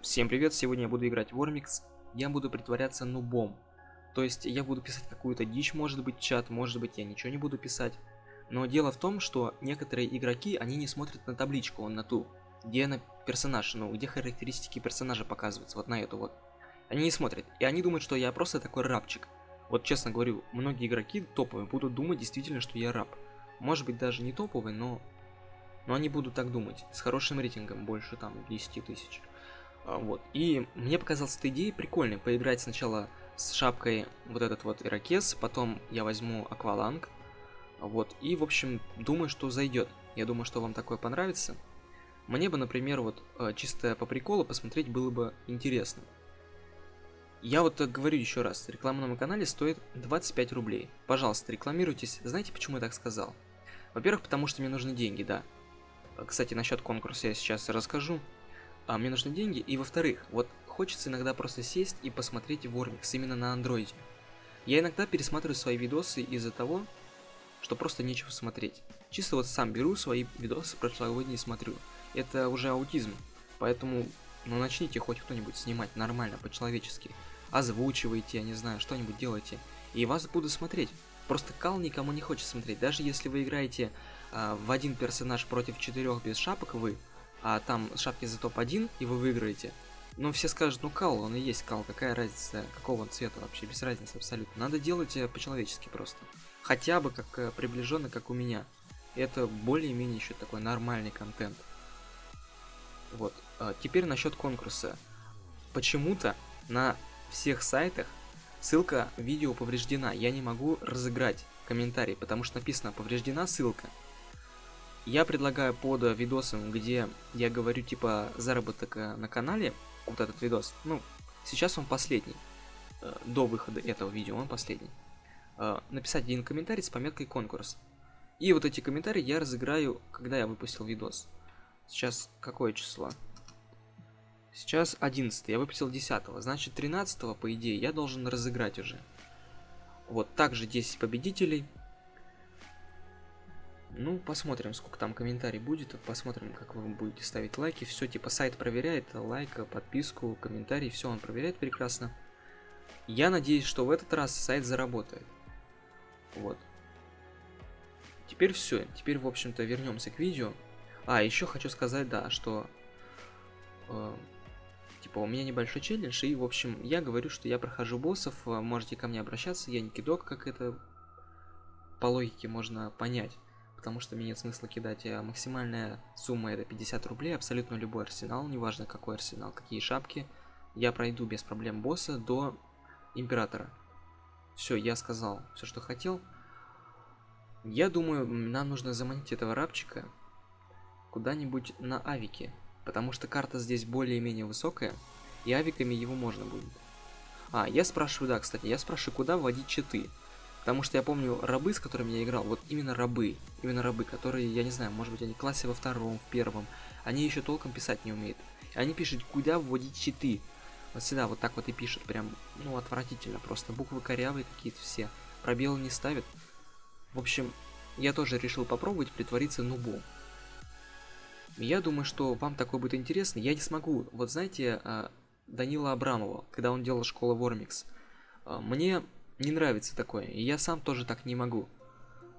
Всем привет, сегодня я буду играть в Вормикс. Я буду притворяться нубом. То есть я буду писать какую-то дичь, может быть, чат, может быть, я ничего не буду писать. Но дело в том, что некоторые игроки, они не смотрят на табличку, он на ту, где на персонаж, ну, где характеристики персонажа показываются, вот на эту вот. Они не смотрят, и они думают, что я просто такой рабчик. Вот честно говорю, многие игроки топовые будут думать действительно, что я раб. Может быть, даже не топовый, но... Но они будут так думать, с хорошим рейтингом, больше там 10 тысяч. А, вот. И мне показалась эта идея прикольной, поиграть сначала с шапкой вот этот вот ирокез, потом я возьму акваланг, вот, и, в общем, думаю, что зайдет. Я думаю, что вам такое понравится. Мне бы, например, вот э, чисто по приколу посмотреть было бы интересно. Я вот говорю еще раз, реклама на моем канале стоит 25 рублей. Пожалуйста, рекламируйтесь. Знаете, почему я так сказал? Во-первых, потому что мне нужны деньги, да. Кстати, насчет конкурса я сейчас расскажу а мне нужны деньги, и во-вторых, вот хочется иногда просто сесть и посмотреть Вормикс именно на андроиде. Я иногда пересматриваю свои видосы из-за того, что просто нечего смотреть. Чисто вот сам беру свои видосы прошлогодние и смотрю. Это уже аутизм, поэтому ну начните хоть кто-нибудь снимать нормально, по-человечески. Озвучивайте, я не знаю, что-нибудь делайте. И вас буду смотреть. Просто кал никому не хочет смотреть. Даже если вы играете а, в один персонаж против четырех без шапок, вы а там шапки за топ-1, и вы выиграете, ну, все скажут, ну, кал, он и есть кал, какая разница, какого он цвета вообще, без разницы абсолютно. Надо делать э, по-человечески просто. Хотя бы как э, приближенно, как у меня. Это более-менее еще такой нормальный контент. Вот. А теперь насчет конкурса. Почему-то на всех сайтах ссылка видео повреждена. Я не могу разыграть комментарий, потому что написано повреждена ссылка. Я предлагаю под видосом, где я говорю типа заработок э, на канале, вот этот видос, ну, сейчас он последний, э, до выхода этого видео он последний, э, написать один комментарий с пометкой конкурс. И вот эти комментарии я разыграю, когда я выпустил видос. Сейчас какое число? Сейчас 11, я выпустил 10, значит 13, по идее, я должен разыграть уже. Вот, также 10 победителей, ну, посмотрим, сколько там комментариев будет, посмотрим, как вы будете ставить лайки. Все, типа, сайт проверяет, лайк, подписку, комментарий, все он проверяет прекрасно. Я надеюсь, что в этот раз сайт заработает. Вот. Теперь все, теперь, в общем-то, вернемся к видео. А, еще хочу сказать, да, что... Э, типа, у меня небольшой челлендж, и, в общем, я говорю, что я прохожу боссов, э, можете ко мне обращаться, я не кидок, как это по логике можно понять потому что мне нет смысла кидать. А максимальная сумма это 50 рублей, абсолютно любой арсенал, неважно какой арсенал, какие шапки. Я пройду без проблем босса до императора. Все, я сказал все, что хотел. Я думаю, нам нужно заманить этого рабчика куда-нибудь на авике, потому что карта здесь более-менее высокая, и авиками его можно будет. А, я спрашиваю, да, кстати, я спрашиваю, куда вводить читы. Потому что я помню рабы, с которыми я играл, вот именно рабы, именно рабы, которые, я не знаю, может быть они в классе во втором, в первом, они еще толком писать не умеют. И они пишут, куда вводить щиты. Вот всегда вот так вот и пишут, прям, ну, отвратительно, просто буквы корявые какие-то все, пробелы не ставят. В общем, я тоже решил попробовать притвориться нубом. Я думаю, что вам такое будет интересно. Я не смогу. Вот знаете, а, Данила Абрамова, когда он делал школу Вормикс, а, мне не нравится такое, и я сам тоже так не могу.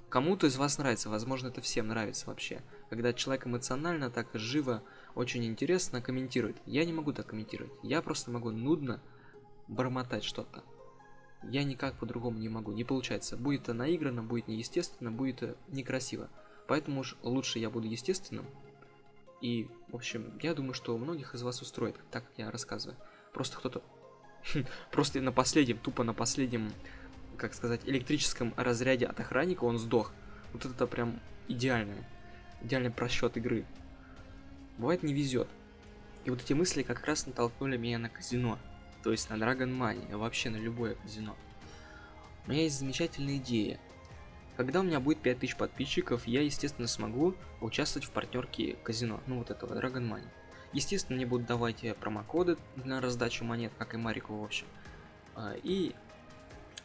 Кому-то из вас нравится, возможно, это всем нравится вообще. Когда человек эмоционально, так живо, очень интересно комментирует. Я не могу так комментировать. Я просто могу нудно бормотать что-то. Я никак по-другому не могу. Не получается. Будет это наигранно, будет неестественно, будет это некрасиво. Поэтому уж лучше я буду естественным. И, в общем, я думаю, что многих из вас устроит, так как я рассказываю. Просто кто-то Просто на последнем, тупо на последнем, как сказать, электрическом разряде от охранника он сдох. Вот это прям идеальное. Идеальный просчет игры. Бывает не везет. И вот эти мысли как раз натолкнули меня на казино. То есть на Dragon Money, вообще на любое казино. У меня есть замечательная идея. Когда у меня будет 5000 подписчиков, я, естественно, смогу участвовать в партнерке казино. Ну, вот этого, Dragon Money. Естественно, мне будут давать промокоды на раздачу монет, как и Марику, в общем. А, и,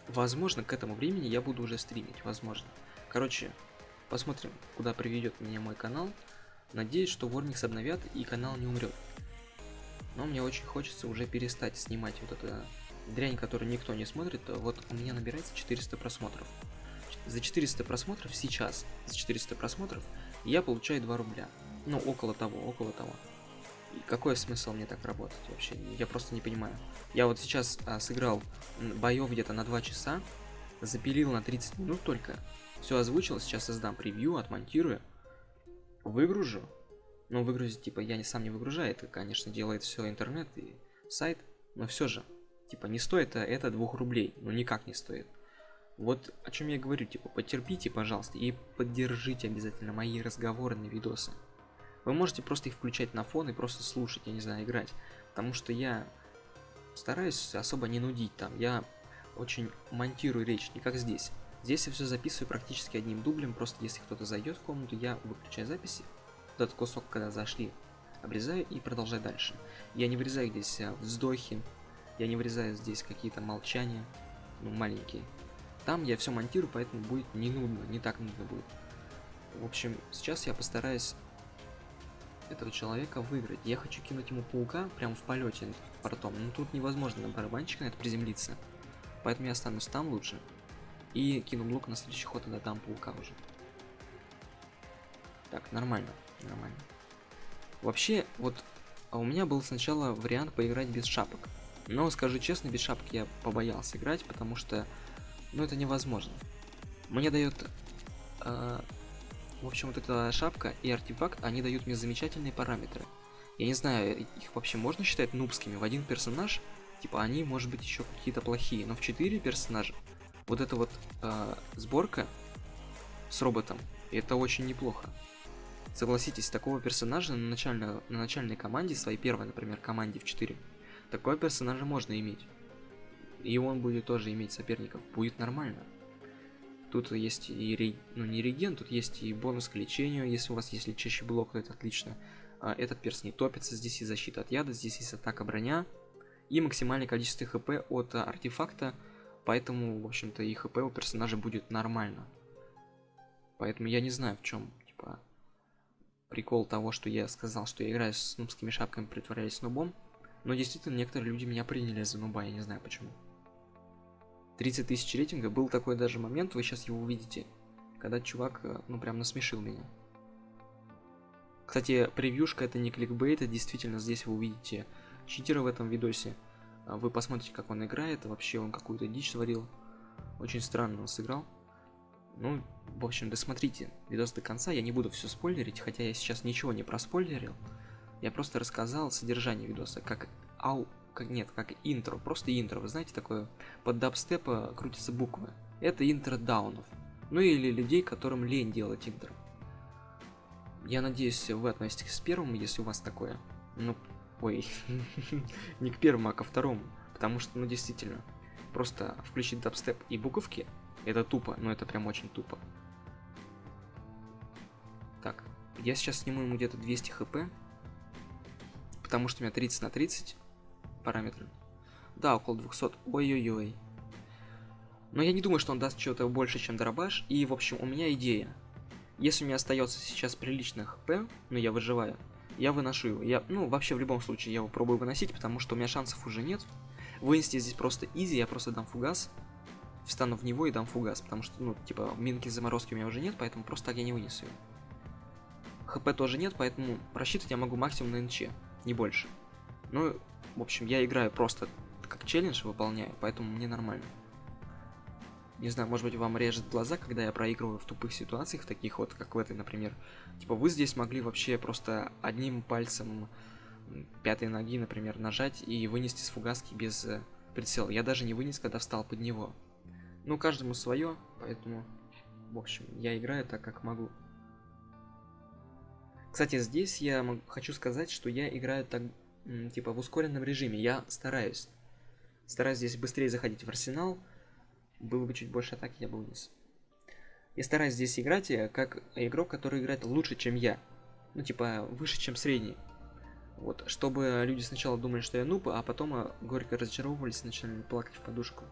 возможно, к этому времени я буду уже стримить, возможно. Короче, посмотрим, куда приведет меня мой канал. Надеюсь, что Warmix обновят и канал не умрет. Но мне очень хочется уже перестать снимать вот эту дрянь, которую никто не смотрит. Вот у меня набирается 400 просмотров. За 400 просмотров сейчас, за 400 просмотров, я получаю 2 рубля. Ну, около того, около того. Какой смысл мне так работать вообще? Я просто не понимаю. Я вот сейчас а, сыграл боев где-то на 2 часа, запилил на 30 минут только, все озвучил, сейчас создам превью, отмонтирую, выгружу. Но выгрузить, типа, я не сам не выгружаю, это, конечно, делает все интернет и сайт, но все же, типа, не стоит это 2 рублей, ну никак не стоит. Вот о чем я говорю, типа, потерпите, пожалуйста, и поддержите обязательно мои разговорные видосы. Вы можете просто их включать на фон и просто слушать, я не знаю, играть. Потому что я стараюсь особо не нудить там. Я очень монтирую речь, не как здесь. Здесь я все записываю практически одним дублем, просто если кто-то зайдет в комнату, я выключаю записи. Этот кусок, когда зашли, обрезаю и продолжаю дальше. Я не вырезаю здесь а, вздохи, я не вырезаю здесь какие-то молчания, ну, маленькие. Там я все монтирую, поэтому будет не нудно, не так нудно будет. В общем, сейчас я постараюсь этого человека выиграть. Я хочу кинуть ему паука прямо в полете портом. Но тут невозможно на барабанчика на это приземлиться. Поэтому я останусь там лучше. И кину лук на следующий ход и дам паука уже. Так, нормально, нормально. Вообще, вот а у меня был сначала вариант поиграть без шапок. Но, скажу честно, без шапок я побоялся играть, потому что, ну, это невозможно. Мне дает э, в общем, вот эта шапка и артефакт, они дают мне замечательные параметры. Я не знаю, их вообще можно считать нубскими. В один персонаж, типа, они, может быть, еще какие-то плохие. Но в 4 персонажа вот эта вот э, сборка с роботом, это очень неплохо. Согласитесь, такого персонажа на, начальной на начальной команде, своей первой, например, команде в 4, такого персонажа можно иметь. И он будет тоже иметь соперников. Будет нормально. Тут есть и, ре... ну не реген, тут есть и бонус к лечению, если у вас есть лечащий блок, то это отлично. А, этот перс не топится, здесь и защита от яда, здесь есть атака броня. И максимальное количество хп от артефакта, поэтому, в общем-то, и хп у персонажа будет нормально. Поэтому я не знаю, в чем, типа, прикол того, что я сказал, что я играю с нубскими шапками, притворяюсь нубом. Но действительно, некоторые люди меня приняли за нуба, я не знаю почему. 30 тысяч рейтинга. Был такой даже момент, вы сейчас его увидите, когда чувак, э, ну, прям насмешил меня. Кстати, превьюшка это не кликбейт, это действительно здесь вы увидите читера в этом видосе. А вы посмотрите, как он играет, вообще он какую-то дичь творил. Очень странно он сыграл. Ну, в общем, досмотрите видос до конца, я не буду все спойлерить, хотя я сейчас ничего не проспойлерил. Я просто рассказал содержание видоса, как ау как нет, как интро, просто интро. Вы знаете, такое под дабстепа крутятся буквы. Это интро даунов. Ну или людей, которым лень делать интро. Я надеюсь, вы относитесь к первому, если у вас такое. Ну, ой, не к первому, а ко второму. Потому что, ну, действительно, просто включить дабстеп и буковки, это тупо, но это прям очень тупо. Так, я сейчас сниму ему где-то 200 хп, потому что у меня 30 на 30, параметры. Да, около 200. Ой-ой-ой. Но я не думаю, что он даст чего-то больше, чем дробаш. И, в общем, у меня идея. Если у меня остается сейчас приличный хп, но ну, я выживаю, я выношу его. Я, ну, вообще, в любом случае, я его пробую выносить, потому что у меня шансов уже нет. Вынести здесь просто изи, я просто дам фугас. Встану в него и дам фугас, потому что, ну, типа, минки заморозки у меня уже нет, поэтому просто так я не вынесу его. ХП тоже нет, поэтому рассчитывать я могу максимум на НЧ, не больше. Ну, в общем, я играю просто как челлендж выполняю, поэтому мне нормально. Не знаю, может быть, вам режет глаза, когда я проигрываю в тупых ситуациях, таких вот, как в этой, например. Типа, вы здесь могли вообще просто одним пальцем пятой ноги, например, нажать и вынести с фугаски без э, прицела. Я даже не вынес, когда встал под него. Ну, каждому свое, поэтому, в общем, я играю так, как могу. Кстати, здесь я хочу сказать, что я играю так типа в ускоренном режиме. Я стараюсь. Стараюсь здесь быстрее заходить в арсенал. Было бы чуть больше атаки, я бы вынес. Я стараюсь здесь играть э, как игрок, который играет лучше, чем я. Ну, типа, выше, чем средний. Вот, чтобы люди сначала думали, что я нуб, а потом э, горько разочаровывались начали плакать в подушку.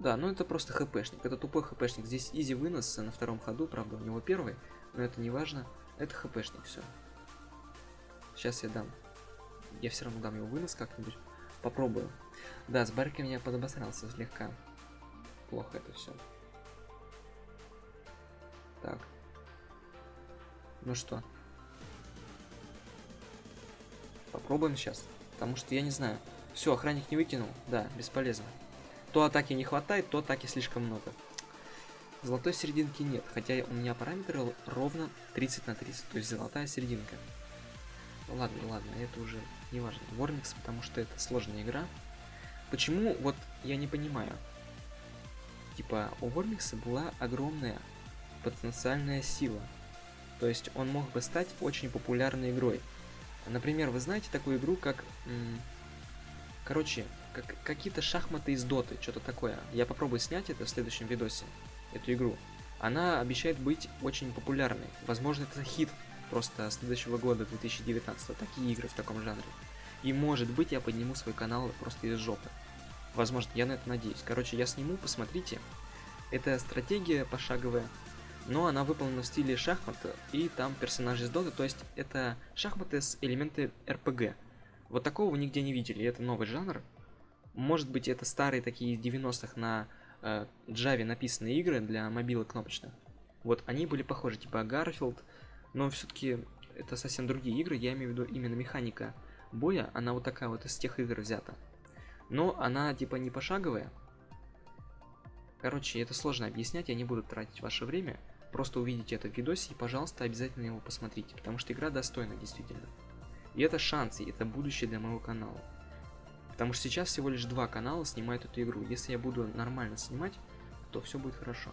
Да, ну это просто хпшник. Это тупой хпшник. Здесь изи вынос на втором ходу, правда, у него первый, но это не важно. Это хпшник, все. Сейчас я дам я все равно дам его вынос как-нибудь. Попробую. Да, с бариками я подобосрался слегка. Плохо это все. Так. Ну что? Попробуем сейчас. Потому что я не знаю. Все, охранник не выкинул. Да, бесполезно. То атаки не хватает, то атаки слишком много. Золотой серединки нет, хотя у меня параметры ровно 30 на 30, то есть золотая серединка. Ладно, ладно, это уже не важно. Вормикс, потому что это сложная игра. Почему, вот я не понимаю. Типа, у Вормикса была огромная потенциальная сила. То есть он мог бы стать очень популярной игрой. Например, вы знаете такую игру, как... Короче, как, какие-то шахматы из доты, что-то такое. Я попробую снять это в следующем видосе, эту игру. Она обещает быть очень популярной. Возможно, это хит просто следующего года, 2019. Такие игры в таком жанре. И может быть я подниму свой канал просто из жопы. Возможно, я на это надеюсь. Короче, я сниму, посмотрите. Это стратегия пошаговая, но она выполнена в стиле шахмата, и там персонажи из доты, то есть это шахматы с элементы РПГ. Вот такого вы нигде не видели, это новый жанр. Может быть, это старые такие из 90-х на э, Java написанные игры для мобилок кнопочных. Вот они были похожи, типа Garfield, но все-таки это совсем другие игры, я имею в виду именно механика боя, она вот такая вот из тех игр взята. Но она типа не пошаговая. Короче, это сложно объяснять, я не буду тратить ваше время. Просто увидите это в видосе и, пожалуйста, обязательно его посмотрите, потому что игра достойна действительно. И это шанс, и это будущее для моего канала. Потому что сейчас всего лишь два канала снимают эту игру. Если я буду нормально снимать, то все будет хорошо.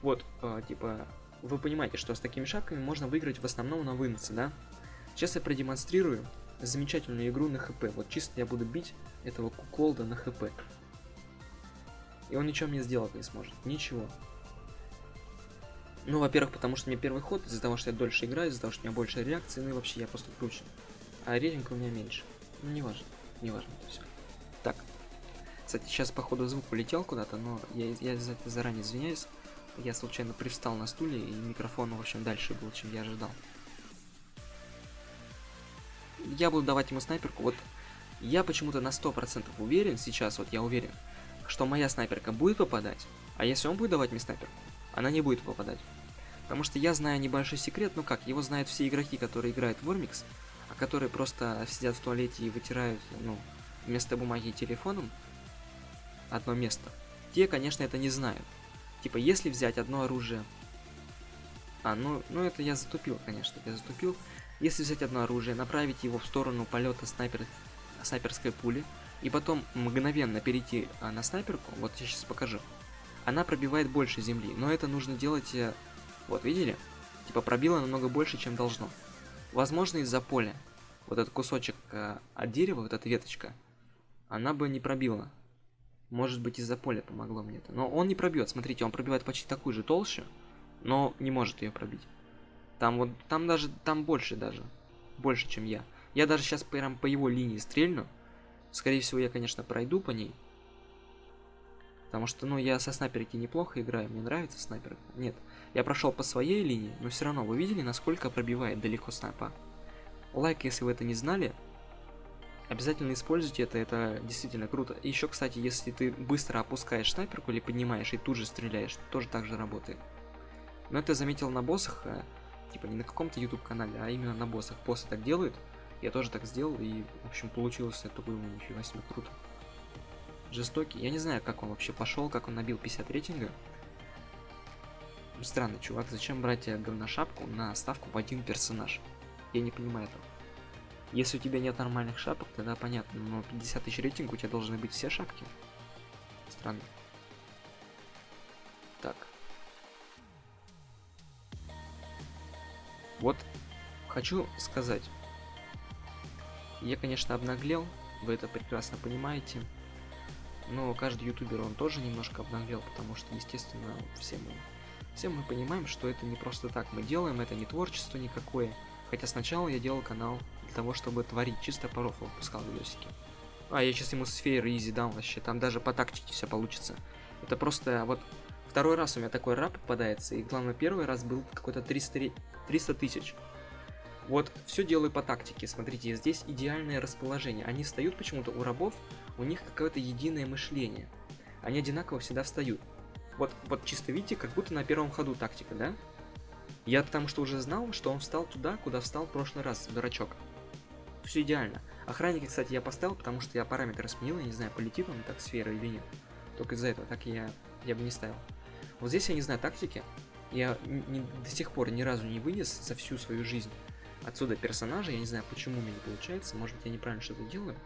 Вот, э, типа, вы понимаете, что с такими шапками можно выиграть в основном на выносы, да? Сейчас я продемонстрирую замечательную игру на хп. Вот чисто я буду бить этого куколда на хп. И он ничего мне сделать не сможет. Ничего. Ну, во-первых, потому что мне первый ход, из-за того, что я дольше играю, из-за того, что у меня больше реакции, ну и вообще я просто круче. А рейтинг у меня меньше. Ну, не важно. Не важно это все. Так. Кстати, сейчас, походу, звук улетел куда-то, но я, я за это заранее извиняюсь. Я случайно привстал на стуле, и микрофон, в общем, дальше был, чем я ожидал. Я буду давать ему снайперку. Вот я почему-то на 100% уверен, сейчас вот я уверен, что моя снайперка будет попадать, а если он будет давать мне снайперку, она не будет попадать. Потому что я знаю небольшой секрет, ну как, его знают все игроки, которые играют в Вормикс, а которые просто сидят в туалете и вытирают, ну, вместо бумаги телефоном одно место. Те, конечно, это не знают. Типа, если взять одно оружие... А, ну, ну это я затупил, конечно, я затупил. Если взять одно оружие, направить его в сторону полета снайпер... снайперской пули, и потом мгновенно перейти а, на снайперку, вот я сейчас покажу, она пробивает больше земли, но это нужно делать э, вот, видели? Типа пробило намного больше, чем должно. Возможно, из-за поля. Вот этот кусочек э, от дерева, вот эта веточка, она бы не пробила. Может быть, из-за поля помогло мне это. Но он не пробьет. Смотрите, он пробивает почти такую же толще, но не может ее пробить. Там вот, там даже, там больше даже. Больше, чем я. Я даже сейчас прям по его линии стрельну. Скорее всего, я, конечно, пройду по ней. Потому что, ну, я со снайперки неплохо играю, мне нравится снайперка. Нет, я прошел по своей линии, но все равно, вы видели, насколько пробивает далеко снайпа? Лайк, если вы это не знали, обязательно используйте это, это действительно круто. И еще, кстати, если ты быстро опускаешь снайперку или поднимаешь и тут же стреляешь, тоже так же работает. Но это заметил на боссах, а, типа не на каком-то YouTube канале, а именно на боссах. Боссы так делают, я тоже так сделал, и, в общем, получилось это было нифига себе круто жестокий. Я не знаю, как он вообще пошел, как он набил 50 рейтинга. Странный чувак, зачем брать говношапку на ставку в один персонаж? Я не понимаю этого. Если у тебя нет нормальных шапок, тогда понятно, но 50 тысяч рейтинга у тебя должны быть все шапки. Странно. Так. Вот, хочу сказать. Я, конечно, обнаглел, вы это прекрасно понимаете. Но каждый ютубер, он тоже немножко обнаглел, потому что, естественно, все мы, все мы понимаем, что это не просто так мы делаем, это не творчество никакое. Хотя сначала я делал канал для того, чтобы творить, чисто по рофлу выпускал видосики. А, я сейчас ему сферы изи дам вообще, там даже по тактике все получится. Это просто, вот, второй раз у меня такой рап попадается, и главное, первый раз был какой-то 300 тысяч. Вот все делаю по тактике. Смотрите, здесь идеальное расположение. Они встают почему-то у рабов, у них какое-то единое мышление. Они одинаково всегда встают. Вот, вот чисто видите, как будто на первом ходу тактика, да? Я потому что уже знал, что он встал туда, куда встал в прошлый раз, дурачок. Все идеально. Охранника, кстати, я поставил, потому что я параметры сменил, я не знаю, полетит он так сфера или нет. Только из-за этого, так я, я бы не ставил. Вот здесь я не знаю тактики. Я не, до сих пор ни разу не вынес за всю свою жизнь отсюда персонажа. Я не знаю, почему у меня не получается. Может быть, я неправильно что-то делаю.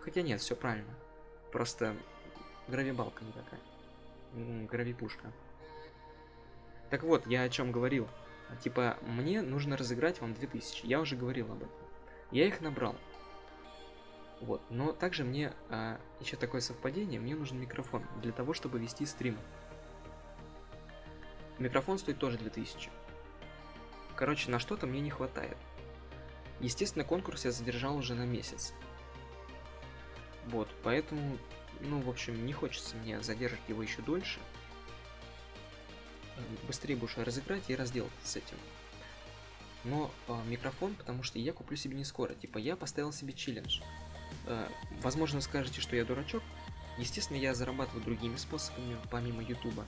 Хотя нет, все правильно. Просто гравибалка не такая. Гравипушка. Так вот, я о чем говорил. Типа, мне нужно разыграть вам 2000. Я уже говорил об этом. Я их набрал. Вот, но также мне а, еще такое совпадение, мне нужен микрофон для того, чтобы вести стрим. Микрофон стоит тоже 2000. Короче, на что-то мне не хватает. Естественно, конкурс я задержал уже на месяц. Вот, поэтому, ну, в общем, не хочется мне задержать его еще дольше. Быстрее будешь разыграть и разделать с этим. Но э, микрофон, потому что я куплю себе не скоро. Типа, я поставил себе челлендж. Э, возможно, скажете, что я дурачок. Естественно, я зарабатываю другими способами, помимо ютуба.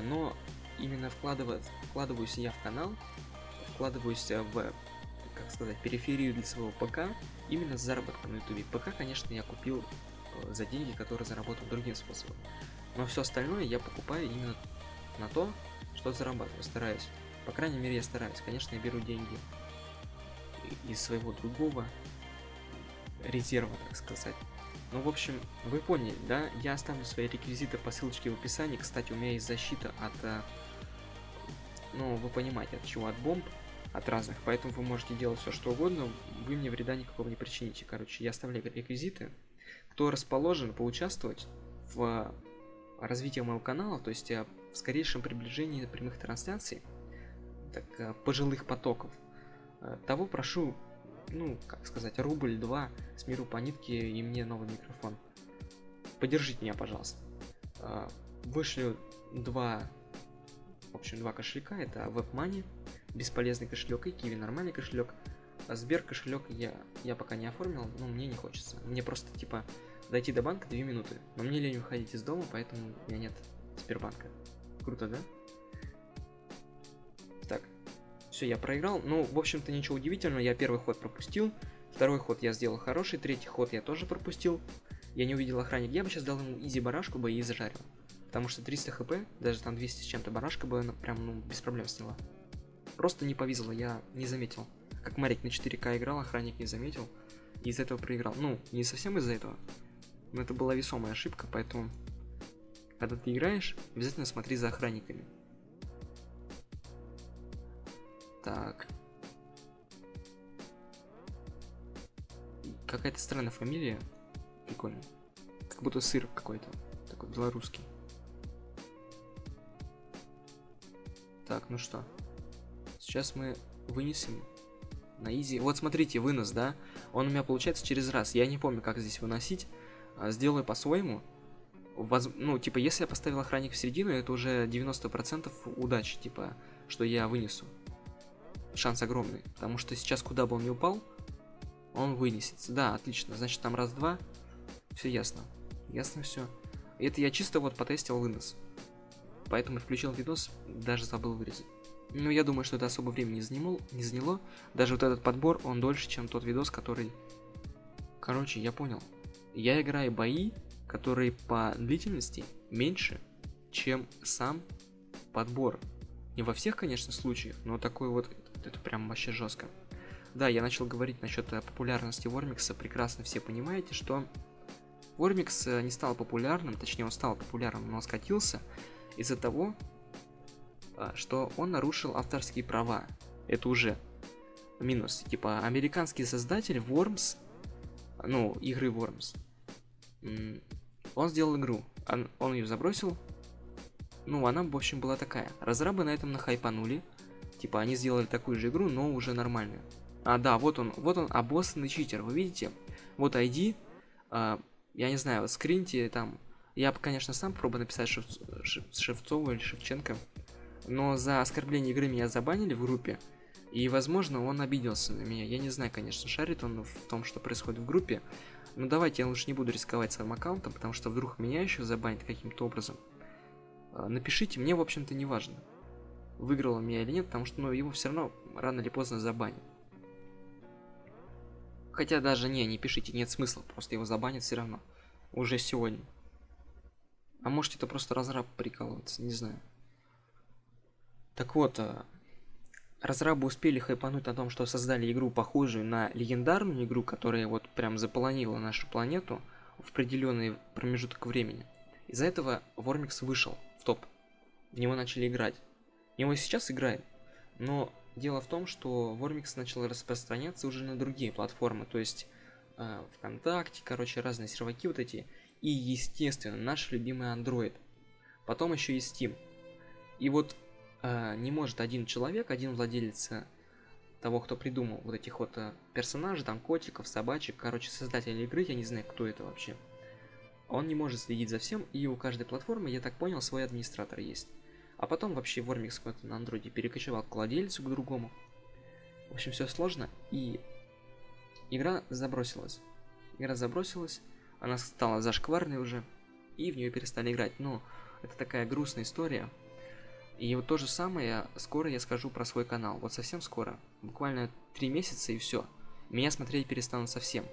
Но именно вкладывать, вкладываюсь я в канал, вкладываюсь в, как сказать, периферию для своего ПК, именно с заработком на ютубе. ПК, конечно, я купил за деньги, которые заработал другим способом. Но все остальное я покупаю именно на то, что зарабатываю, стараюсь. По крайней мере, я стараюсь. Конечно, я беру деньги из своего другого резерва, так сказать. Ну, в общем, вы поняли, да? Я оставлю свои реквизиты по ссылочке в описании. Кстати, у меня есть защита от... Э, ну, вы понимаете, от чего? От бомб, от разных. Поэтому вы можете делать все, что угодно. Вы мне вреда никакого не причините. Короче, я оставляю реквизиты. Кто расположен поучаствовать в развитии моего канала, то есть э, в скорейшем приближении прямых трансляций, так, э, пожилых потоков, того прошу ну, как сказать, рубль-два с миру по нитке и мне новый микрофон. Поддержите меня, пожалуйста. А, вышлю два, в общем, два кошелька. Это WebMoney, бесполезный кошелек, и Kiwi, нормальный кошелек. Сбер кошелек я, я пока не оформил, но мне не хочется. Мне просто, типа, дойти до банка 2 минуты. Но мне лень уходить из дома, поэтому у меня нет Сбербанка. Круто, да? Все, я проиграл. Ну, в общем-то, ничего удивительного. Я первый ход пропустил. Второй ход я сделал хороший. Третий ход я тоже пропустил. Я не увидел охранник. Я бы сейчас дал ему изи барашку бы и зажарил. Потому что 300 хп, даже там 200 с чем-то барашка бы прям, ну, без проблем сняла. Просто не повезло, я не заметил. Как Марик на 4К играл, охранник не заметил. И из этого проиграл. Ну, не совсем из-за этого. Но это была весомая ошибка, поэтому... Когда ты играешь, обязательно смотри за охранниками. Так. Какая-то странная фамилия. Прикольно. Как будто сыр какой-то. Такой белорусский. Так, ну что. Сейчас мы вынесем на изи. Вот смотрите, вынос, да? Он у меня получается через раз. Я не помню, как здесь выносить. А, сделаю по-своему. Воз... Ну, типа, если я поставил охранник в середину, это уже 90% удачи, типа, что я вынесу шанс огромный. Потому что сейчас, куда бы он ни упал, он вынесется. Да, отлично. Значит, там раз-два. Все ясно. Ясно все. Это я чисто вот потестил вынос. Поэтому включил видос, даже забыл вырезать. Но я думаю, что это особо времени не заняло, не заняло. Даже вот этот подбор, он дольше, чем тот видос, который... Короче, я понял. Я играю бои, которые по длительности меньше, чем сам подбор. Не во всех, конечно, случаях, но такой вот это прям вообще жестко. Да, я начал говорить насчет э, популярности Вормикса. Прекрасно все понимаете, что Вормикс э, не стал популярным, точнее он стал популярным, но скатился из-за того, э, что он нарушил авторские права. Это уже минус. Типа, американский создатель Worms, ну, игры Worms, он сделал игру, он, он ее забросил, ну, она, в общем, была такая. Разрабы на этом нахайпанули, Типа они сделали такую же игру, но уже нормальную. А, да, вот он, вот он, обоссанный читер, вы видите? Вот ID, а, я не знаю, скриньте там. Я, конечно, сам пробую написать Шев... Шев... Шевцову или Шевченко, но за оскорбление игры меня забанили в группе. И, возможно, он обиделся на меня. Я не знаю, конечно, шарит он в том, что происходит в группе. Но давайте я лучше не буду рисковать своим аккаунтом, потому что вдруг меня еще забанит каким-то образом. А, напишите, мне, в общем-то, не важно, выиграл он меня или нет, потому что ну, его все равно рано или поздно забанят. Хотя даже не, не пишите, нет смысла, просто его забанят все равно. Уже сегодня. А может это просто разраб прикалывается, не знаю. Так вот, а, разрабы успели хайпануть на том, что создали игру, похожую на легендарную игру, которая вот прям заполонила нашу планету в определенный промежуток времени. Из-за этого Вормикс вышел в топ. В него начали играть. В него сейчас играет. Но дело в том, что Вормикс начал распространяться уже на другие платформы. То есть э, ВКонтакте, короче, разные серваки вот эти. И, естественно, наш любимый Android. Потом еще и Steam. И вот не может один человек, один владелец э, того, кто придумал вот этих вот э, персонажей, там котиков, собачек, короче, создатель игры, я не знаю, кто это вообще. Он не может следить за всем, и у каждой платформы, я так понял, свой администратор есть. А потом вообще Вормикс какой-то на андроиде перекочевал к владельцу, к другому. В общем, все сложно, и игра забросилась. Игра забросилась, она стала зашкварной уже, и в нее перестали играть. Но это такая грустная история, и вот то же самое, скоро я скажу про свой канал. Вот совсем скоро. Буквально три месяца и все. Меня смотреть перестанут совсем.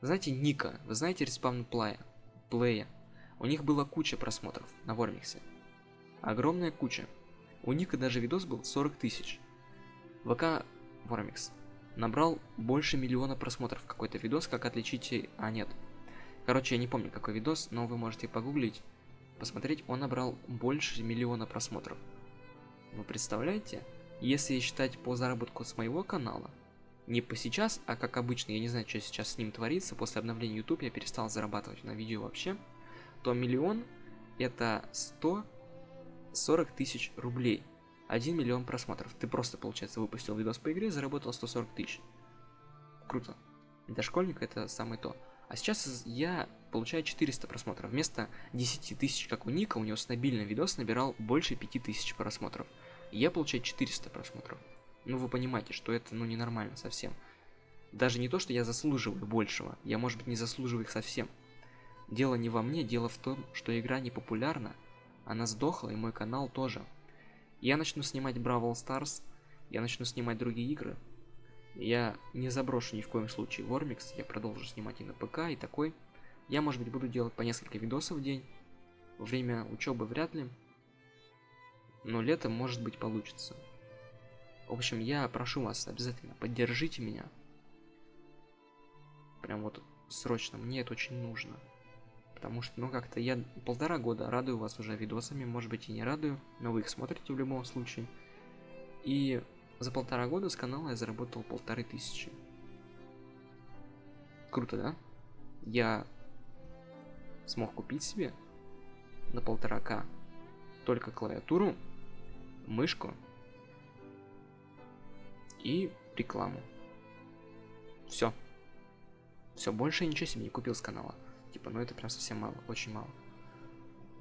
Знаете Ника? Вы знаете респаун Плая? Плея? У них была куча просмотров на Вормиксе. Огромная куча. У Ника даже видос был 40 тысяч. ВК Вормикс набрал больше миллиона просмотров какой-то видос, как отличить... А, нет. Короче, я не помню какой видос, но вы можете погуглить посмотреть, он набрал больше миллиона просмотров. Вы представляете? Если считать по заработку с моего канала, не по сейчас, а как обычно, я не знаю, что сейчас с ним творится, после обновления YouTube я перестал зарабатывать на видео вообще, то миллион это 140 тысяч рублей. 1 миллион просмотров. Ты просто, получается, выпустил видос по игре, заработал 140 тысяч. Круто. Для школьника это самое то. А сейчас я получаю 400 просмотров. Вместо 10 тысяч, как у Ника, у него стабильный видос набирал больше 5000 просмотров. Я получаю 400 просмотров. Ну вы понимаете, что это ну ненормально совсем. Даже не то, что я заслуживаю большего, я может быть не заслуживаю их совсем. Дело не во мне, дело в том, что игра не популярна, она сдохла и мой канал тоже. Я начну снимать Бравл Stars, я начну снимать другие игры, я не заброшу ни в коем случае Вормикс, я продолжу снимать и на ПК, и такой. Я, может быть, буду делать по несколько видосов в день. Во время учебы вряд ли. Но летом, может быть, получится. В общем, я прошу вас, обязательно поддержите меня. Прям вот срочно, мне это очень нужно. Потому что, ну, как-то я полтора года радую вас уже видосами, может быть, и не радую, но вы их смотрите в любом случае. И за полтора года с канала я заработал полторы тысячи. Круто, да? Я смог купить себе на полтора к только клавиатуру, мышку и рекламу. Все. Все, больше ничего себе не купил с канала. Типа, ну это прям совсем мало, очень мало.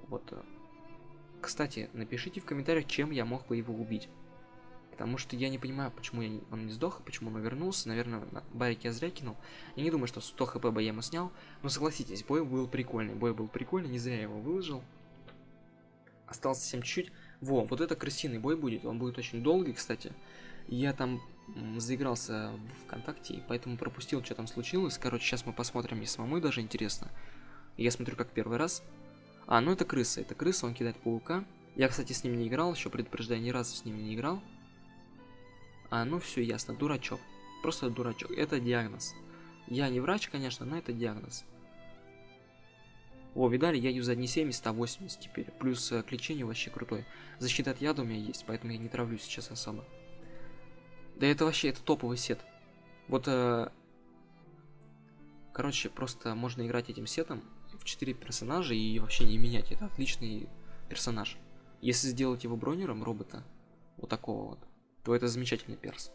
Вот. Э, кстати, напишите в комментариях, чем я мог бы его убить. Потому что я не понимаю, почему я, он не сдох, почему он вернулся. Наверное, на барик я зря кинул. Я не думаю, что 100 хп бы я ему снял. Но согласитесь, бой был прикольный. Бой был прикольный, не зря я его выложил. Осталось совсем чуть-чуть. Во, вот это крысиный бой будет. Он будет очень долгий, кстати. Я там заигрался в ВКонтакте, и поэтому пропустил, что там случилось. Короче, сейчас мы посмотрим, мне самому даже интересно. Я смотрю как первый раз. А, ну это крыса. Это крыса, он кидает паука. Я, кстати, с ним не играл, еще предупреждаю, ни разу с ним не играл. А, ну все ясно, дурачок. Просто дурачок. Это диагноз. Я не врач, конечно, но это диагноз. О, видали, я юзаю не 70, а 80 теперь. Плюс э, к лечению вообще крутой. Защита от яда у меня есть, поэтому я не травлю сейчас особо. Да это вообще, это топовый сет. Вот, э, короче, просто можно играть этим сетом в 4 персонажа и вообще не менять. Это отличный персонаж. Если сделать его бронером робота, вот такого вот, то это замечательный перс.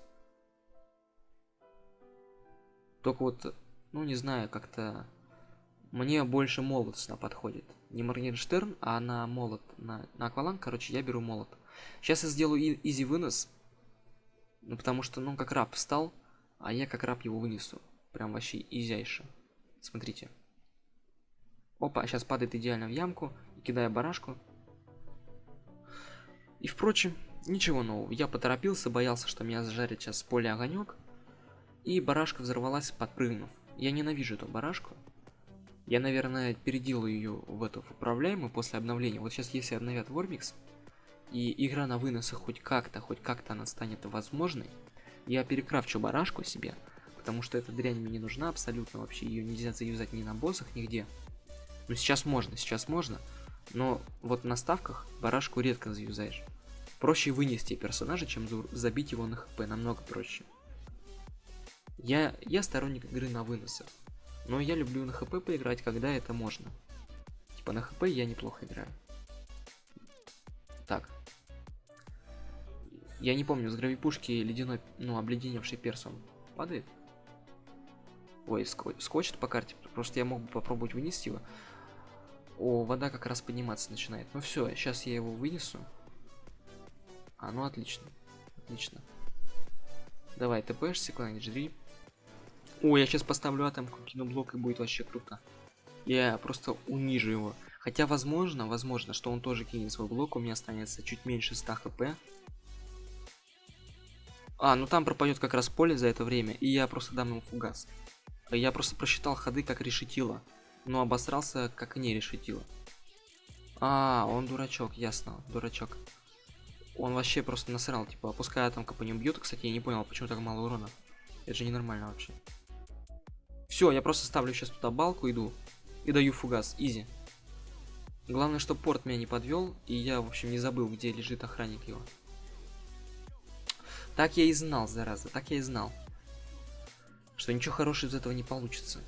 Только вот, ну не знаю, как-то мне больше молот сюда подходит. Не Моргенштерн, а на молот, на, на акваланг, короче, я беру молот. Сейчас я сделаю изи вынос. Ну, потому что, ну, как раб встал, а я как раб его вынесу. Прям вообще изяйше. Смотрите. Опа, сейчас падает идеально в ямку, кидая барашку. И, впрочем, ничего нового. Я поторопился, боялся, что меня зажарит сейчас с поля огонек. И барашка взорвалась, подпрыгнув. Я ненавижу эту барашку. Я, наверное, переделаю ее в эту управляемую после обновления. Вот сейчас, если обновят Вормикс, и игра на выносах хоть как-то, хоть как-то она станет возможной, я перекрафчу барашку себе, потому что эта дрянь мне не нужна абсолютно вообще, ее нельзя заюзать ни на боссах, нигде. Ну сейчас можно, сейчас можно, но вот на ставках барашку редко заюзаешь. Проще вынести персонажа, чем забить его на хп, намного проще. Я, я сторонник игры на выносах, но я люблю на хп поиграть, когда это можно. Типа на хп я неплохо играю. Так. Я не помню, с гравипушки ледяной, ну, обледеневший перс он падает? Ой, скочит по карте, просто я мог бы попробовать вынести его. О, вода как раз подниматься начинает. Ну все, сейчас я его вынесу. А, ну отлично. Отлично. Давай, тпшься куда-нибудь, жри. О, я сейчас поставлю атомку, кину блок и будет вообще круто. Я просто унижу его. Хотя, возможно, возможно, что он тоже кинет свой блок, у меня останется чуть меньше 100 хп. А, ну там пропадет как раз поле за это время, и я просто дам ему фугас. Я просто просчитал ходы как решетило, но обосрался как не решетило. А, он дурачок, ясно, дурачок. Он вообще просто насрал, типа, пускай атомка по нему бьет. Кстати, я не понял, почему так мало урона. Это же ненормально вообще. Все, я просто ставлю сейчас туда балку, иду. И даю фугас. Изи. Главное, что порт меня не подвел, и я, в общем, не забыл, где лежит охранник его. Так я и знал, зараза, так я и знал. Что ничего хорошего из этого не получится.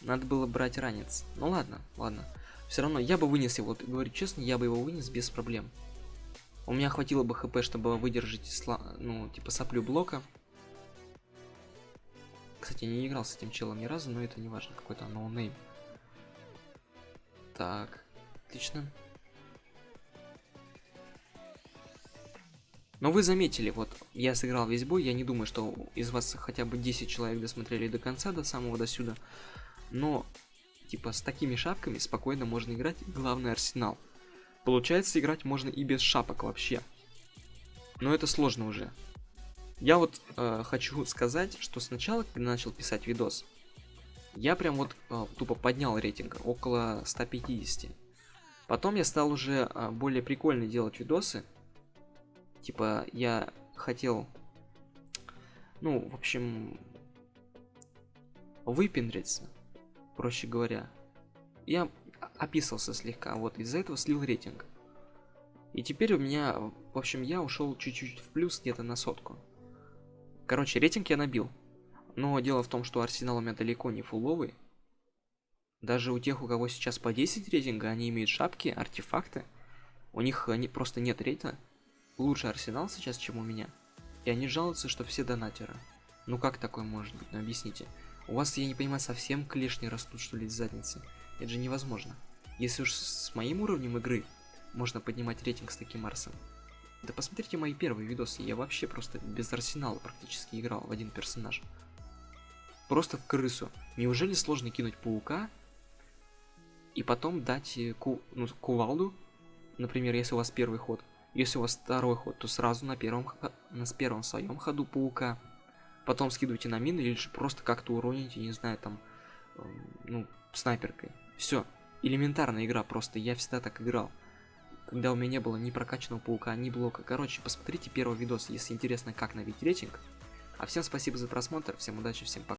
Надо было брать ранец. Ну ладно, ладно. Все равно я бы вынес его, говорю честно, я бы его вынес без проблем. У меня хватило бы хп, чтобы выдержать, сла... ну, типа соплю блока. Кстати, не играл с этим челом ни разу, но это не важно, какой-то noname. Так, отлично. Но вы заметили, вот, я сыграл весь бой, я не думаю, что из вас хотя бы 10 человек досмотрели до конца, до самого до сюда. Но, типа, с такими шапками спокойно можно играть, главный арсенал. Получается, играть можно и без шапок вообще. Но это сложно уже. Я вот э, хочу сказать, что сначала, когда начал писать видос, я прям вот э, тупо поднял рейтинг около 150. Потом я стал уже э, более прикольно делать видосы. Типа я хотел, ну, в общем, выпендриться, проще говоря. Я описался слегка, вот из-за этого слил рейтинг. И теперь у меня, в общем, я ушел чуть-чуть в плюс где-то на сотку. Короче, рейтинг я набил. Но дело в том, что Арсенал у меня далеко не фуловый. Даже у тех, у кого сейчас по 10 рейтинга, они имеют шапки, артефакты. У них они просто нет рейта. Лучше Арсенал сейчас, чем у меня. И они жалуются, что все донатеры. Ну как такое может быть? Ну объясните. У вас, я не понимаю, совсем клешни растут, что ли, из задницы? Это же невозможно. Если уж с моим уровнем игры можно поднимать рейтинг с таким Арсом. Да посмотрите мои первые видосы, я вообще просто без арсенала практически играл в один персонаж. Просто в крысу. Неужели сложно кинуть паука и потом дать э, ку ну, кувалду, например, если у вас первый ход. Если у вас второй ход, то сразу на первом, на первом своем ходу паука. Потом скидывайте на мины или же просто как-то уроните, не знаю, там, э, ну, снайперкой. Все. Элементарная игра, просто я всегда так играл. Когда у меня не было ни прокачанного паука, ни блока. Короче, посмотрите первый видос, если интересно, как набить рейтинг. А всем спасибо за просмотр, всем удачи, всем пока.